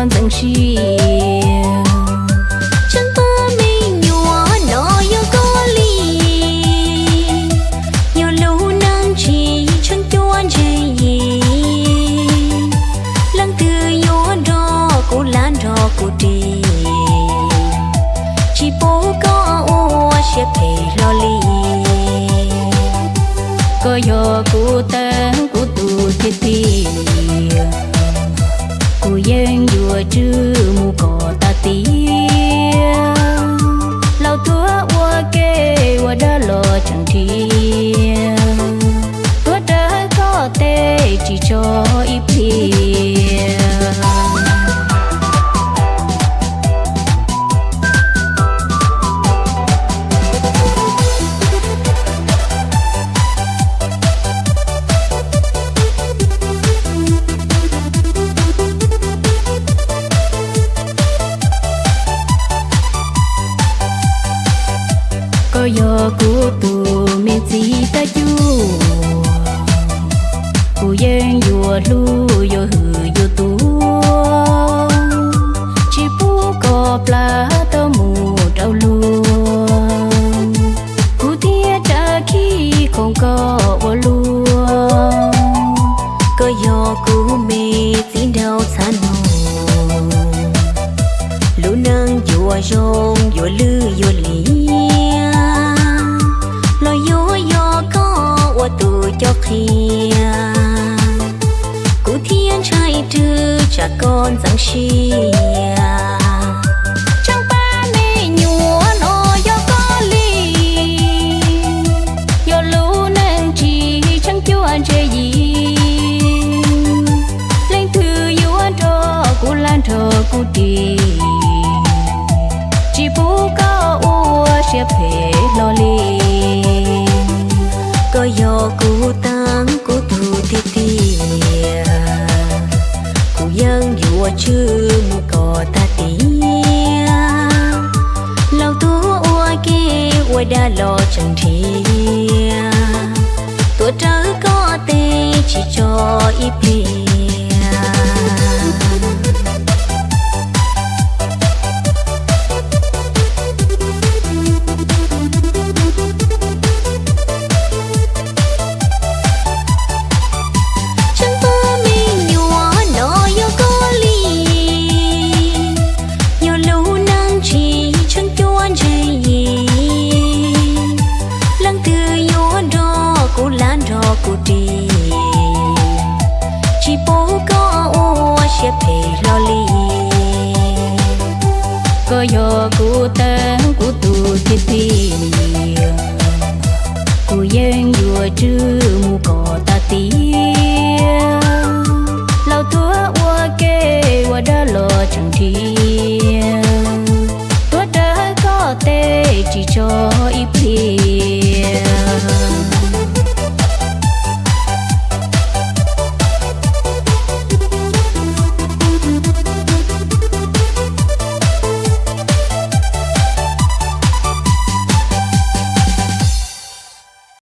trả con dần xì chân ta mình nhỏ nó yêu có lì yêu lâu nang chỉ chân chuan gì lăng từ yếu đó cô lan đó cô đi chỉ bố có ô sẽ phải lo lì có yo cụ tên cụ tu thiết yên mù chữ ta tí lao thua ua kê ua đã lo chẳng thi có yo cụ tu mi chi ta chu cô yên vừa lu yo hư yo tu chỉ bu có pla tao mù đau lu cô tia cha khi không có ô lu có yo cú mê chỉ đau xa nô lũ nang dùa rong dùa lư dùa lý gì lên thư yêu anh cho lan thờ cô đi chỉ bố có u sẽ phê lo li có yo lo chẳng thi tuổi trớ có tê chỉ cho ít kuti chipuka o she pe loli ko yo ku tan ku tu ti ti ku yen yu chu mu ko ta ti lao thua wa ke wa da lo chẳng thi tua da có tê chỉ cho ít